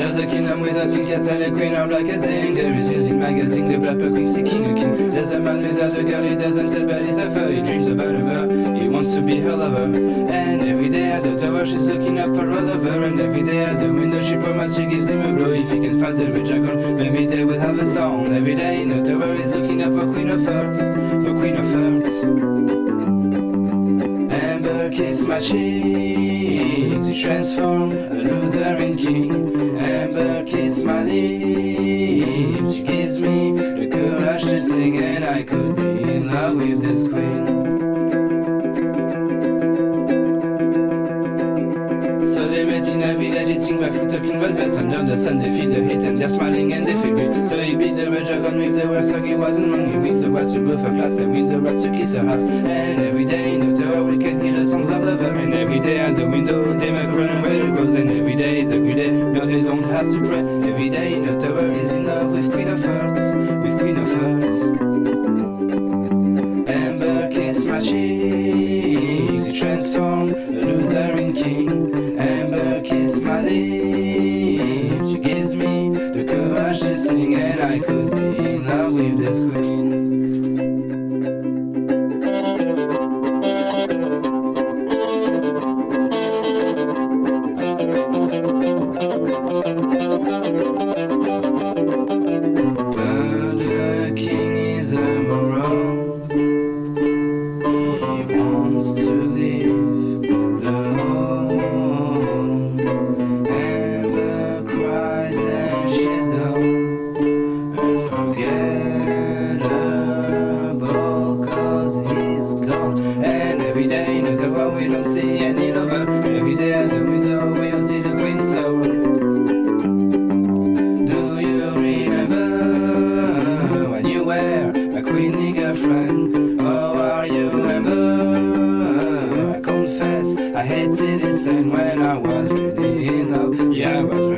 There's a kingdom without king, castle, a queen, or black as ink. There is music magazine, the black king seeking a king. There's a man without a girl, he doesn't tell, but he's a fur. He dreams about her, he wants to be her lover. And every day at the tower, she's looking up for all of her. And every day at the window, she promises she gives him a blow. If he can find the rich dragon, maybe they will have a song. Every day in the tower, he's looking up for Queen of Hearts, for Queen of Hearts. Amber kiss my cheeks, she transformed a Lutheran king. Amber kiss my lips, she gives me. The courage to sing, and I could be in love with this queen. So they met in a village eating by foot talking about bells Under the sun. They feel the heat and they're smiling and they feel good. So he beat the red dragon with the words so he wasn't wrong He wins the words to go for class and wins the words to kiss her ass. And every day have to pray Every day the tower is in love with Queen of Hearts With Queen of Hearts Amber kiss my cheeks, he transformed a Lutheran king. Amber kiss my lips, she gives me the courage to sing, and I could be in love with this queen. We don't see any lover. Every day at the window we'll see the queen's soul. Do you remember when you were a queenie girlfriend? Oh, are you remember? I confess I hated this and when I was really in love, yeah, I was